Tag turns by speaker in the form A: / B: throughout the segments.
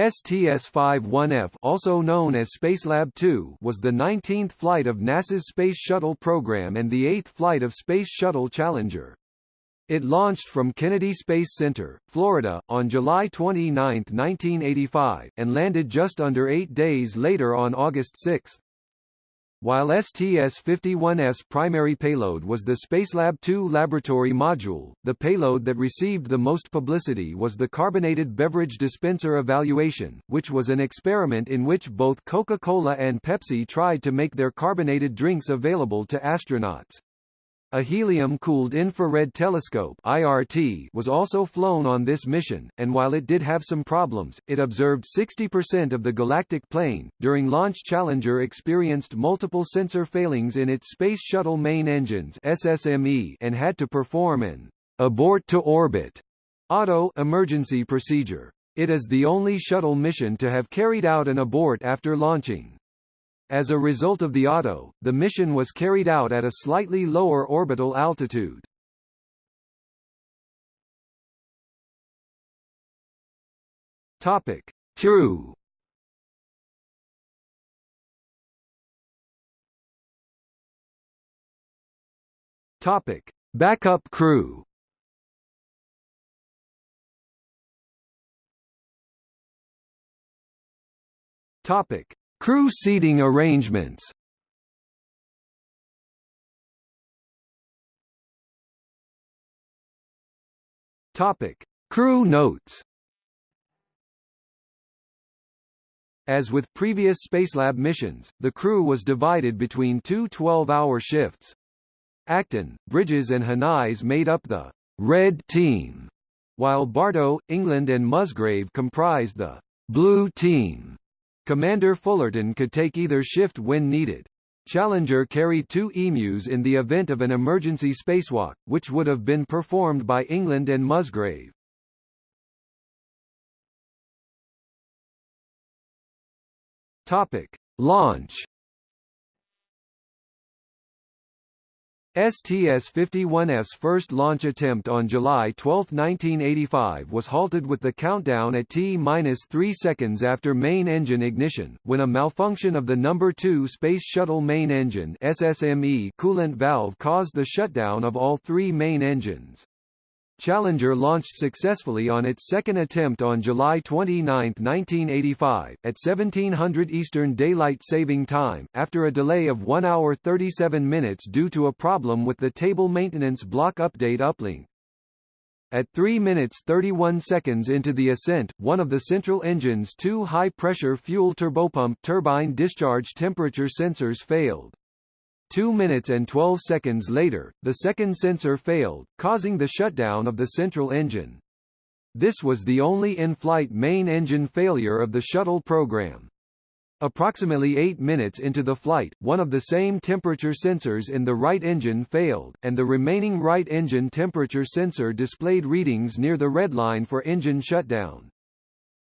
A: STS-51F also known as Spacelab 2 was the 19th flight of NASA's Space Shuttle program and the 8th flight of Space Shuttle Challenger. It launched from Kennedy Space Center, Florida, on July 29, 1985, and landed just under eight days later on August 6. While STS-51F's primary payload was the Spacelab 2 laboratory module, the payload that received the most publicity was the Carbonated Beverage Dispenser Evaluation, which was an experiment in which both Coca-Cola and Pepsi tried to make their carbonated drinks available to astronauts. A helium-cooled infrared telescope IRT was also flown on this mission, and while it did have some problems, it observed 60% of the galactic plane. During launch Challenger experienced multiple sensor failings in its Space Shuttle main engines SSME and had to perform an abort to orbit ATO emergency procedure. It is the only shuttle mission to have carried out an abort after launching. As a result of the ATO, the mission was carried out at a slightly lower orbital altitude. Topic: Crew. Topic: Backup crew. Topic: Crew seating arrangements Topic: Crew notes. As with previous Spacelab missions, the crew was divided between two 12-hour shifts. Acton, Bridges and Henize made up the Red Team, while Bartoe, England and Musgrave comprised the Blue Team. Commander Fullerton could take either shift when needed. Challenger carried two EMUs in the event of an emergency spacewalk, which would have been performed by England and Musgrave. Topic: Launch STS-51F's first launch attempt on July 12, 1985 was halted with the countdown at T-3 seconds after main engine ignition, when a malfunction of the number 2 Space Shuttle main engine SSME coolant valve caused the shutdown of all three main engines. Challenger launched successfully on its second attempt on July 29, 1985, at 1700 Eastern Daylight Saving Time, after a delay of 1 hour 37 minutes due to a problem with the table maintenance block update uplink. At 3 minutes 31 seconds into the ascent, one of the central engine's two high-pressure fuel turbopump turbine discharge temperature sensors failed. 2 minutes and 12 seconds later, the second sensor failed, causing the shutdown of the central engine. This was the only in-flight main engine failure of the shuttle program. Approximately 8 minutes into the flight, one of the same temperature sensors in the right engine failed, and the remaining right engine temperature sensor displayed readings near the red line for engine shutdown.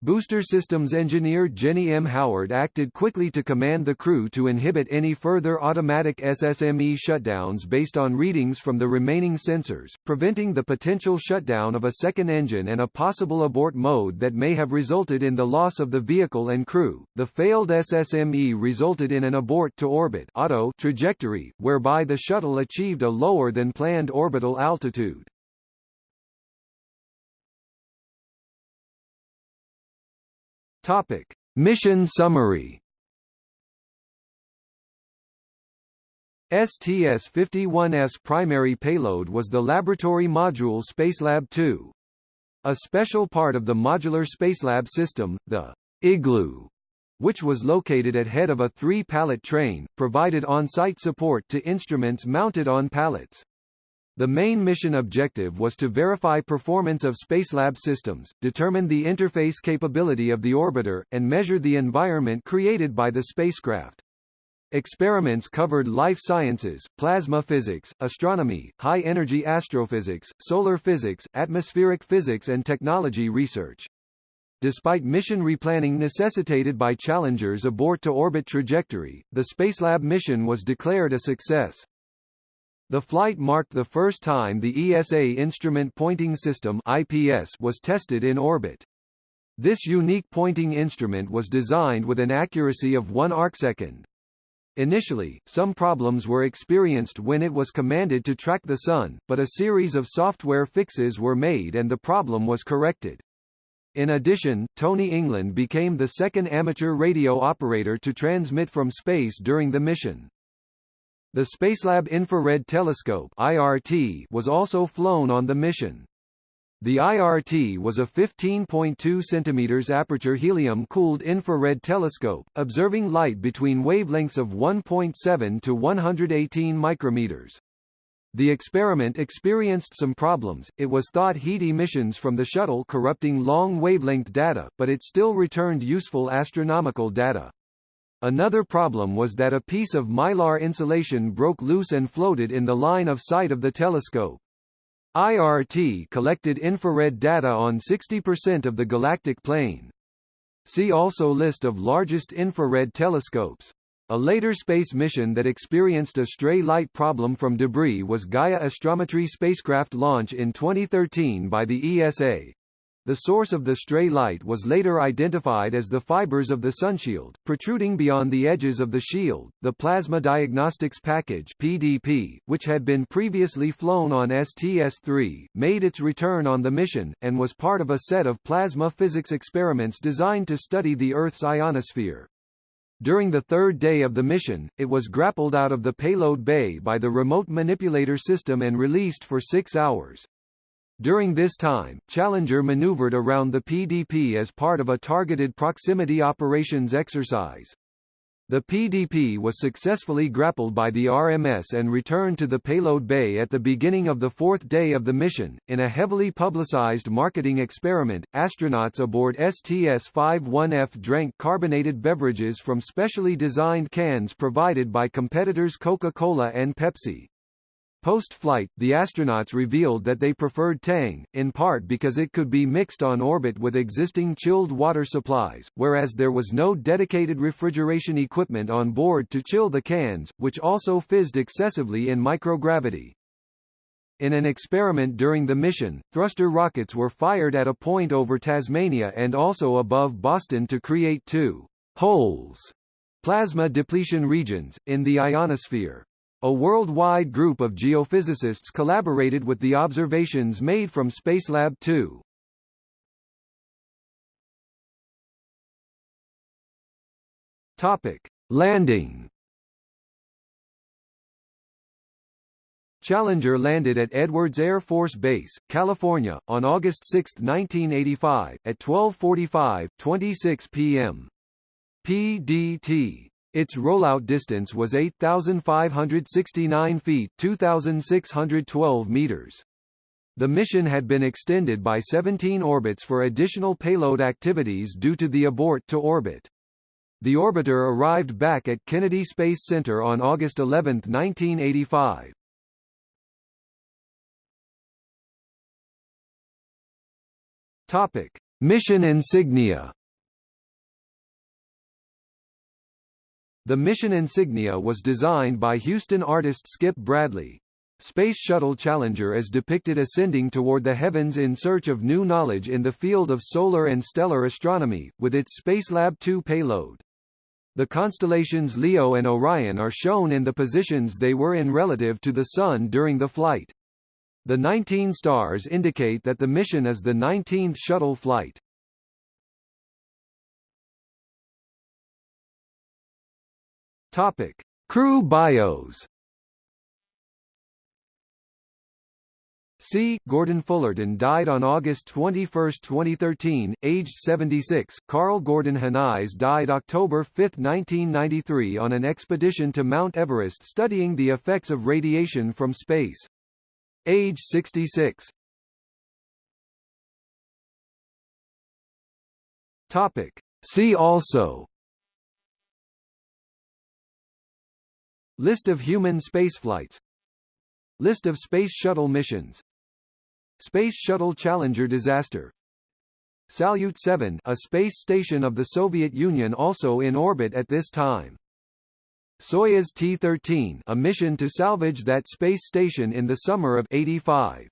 A: Booster Systems engineer Jenny M. Howard acted quickly to command the crew to inhibit any further automatic SSME shutdowns based on readings from the remaining sensors, preventing the potential shutdown of a second engine and a possible abort mode that may have resulted in the loss of the vehicle and crew. The failed SSME resulted in an abort to orbit ATO trajectory, whereby the shuttle achieved a lower than planned orbital altitude. Topic: Mission summary. STS-51F's primary payload was the laboratory module Spacelab 2. A special part of the modular Spacelab system, the Igloo, which was located at head of a three-pallet train, provided on-site support to instruments mounted on pallets. The main mission objective was to verify performance of Spacelab systems, determine the interface capability of the orbiter, and measure the environment created by the spacecraft. Experiments covered life sciences, plasma physics, astronomy, high-energy astrophysics, solar physics, atmospheric physics and technology research. Despite mission replanning necessitated by Challenger's abort-to-orbit trajectory, the Spacelab mission was declared a success. The flight marked the first time the ESA Instrument Pointing System IPS was tested in orbit. This unique pointing instrument was designed with an accuracy of 1 arcsecond. Initially, some problems were experienced when it was commanded to track the Sun, but a series of software fixes were made and the problem was corrected. In addition, Tony England became the second amateur radio operator to transmit from space during the mission. The Spacelab Infrared Telescope IRT was also flown on the mission. The IRT was a 15.2 cm aperture helium-cooled infrared telescope, observing light between wavelengths of 1.7 to 118 micrometers. The experiment experienced some problems, it was thought heat emissions from the shuttle corrupting long wavelength data, but it still returned useful astronomical data. Another problem was that a piece of mylar insulation broke loose and floated in the line of sight of the telescope. IRT collected infrared data on 60% of the galactic plane. See also List of largest infrared telescopes. A later space mission that experienced a stray light problem from debris was Gaia Astrometry spacecraft launch in 2013 by the ESA. The source of the stray light was later identified as the fibers of the sunshield, protruding beyond the edges of the shield. The Plasma Diagnostics Package (PDP), which had been previously flown on STS-3, made its return on the mission and was part of a set of plasma physics experiments designed to study the Earth's ionosphere. During the third day of the mission, it was grappled out of the payload bay by the remote manipulator system and released for six hours. During this time, Challenger maneuvered around the PDP as part of a targeted proximity operations exercise. The PDP was successfully grappled by the RMS and returned to the payload bay at the beginning of the fourth day of the mission. In a heavily publicized marketing experiment, astronauts aboard STS-51F drank carbonated beverages from specially designed cans provided by competitors Coca-Cola and Pepsi. Post-flight, the astronauts revealed that they preferred Tang, in part because it could be mixed on orbit with existing chilled water supplies, whereas there was no dedicated refrigeration equipment on board to chill the cans, which also fizzed excessively in microgravity. In an experiment during the mission, thruster rockets were fired at a point over Tasmania and also above Boston to create two holes plasma depletion regions, in the ionosphere. A worldwide group of geophysicists collaborated with the observations made from Spacelab 2. Topic: Landing. Challenger landed at Edwards Air Force Base, California, on August 6, 1985, at 12:45, 26 p.m. PDT. Its rollout distance was 8,569 feet 2,612 meters. The mission had been extended by 17 orbits for additional payload activities due to the abort to orbit. The orbiter arrived back at Kennedy Space Center on August 11, 1985. Topic: Mission insignia The mission insignia was designed by Houston artist Skip Bradley. Space Shuttle Challenger is depicted ascending toward the heavens in search of new knowledge in the field of solar and stellar astronomy, with its Spacelab 2 payload. The constellations Leo and Orion are shown in the positions they were in relative to the Sun during the flight. The 19 stars indicate that the mission is the 19th shuttle flight. Topic: Crew bios. C. Gordon Fullerton died on August 21, 2013, aged 76. Karl Gordon Henize died October 5, 1993 on an expedition to Mount Everest studying the effects of radiation from space. Age 66. Topic. See also List of human spaceflights List of Space Shuttle missions Space Shuttle Challenger disaster Salyut 7 a space station of the Soviet Union also in orbit at this time. Soyuz T-13 a mission to salvage that space station in the summer of 85.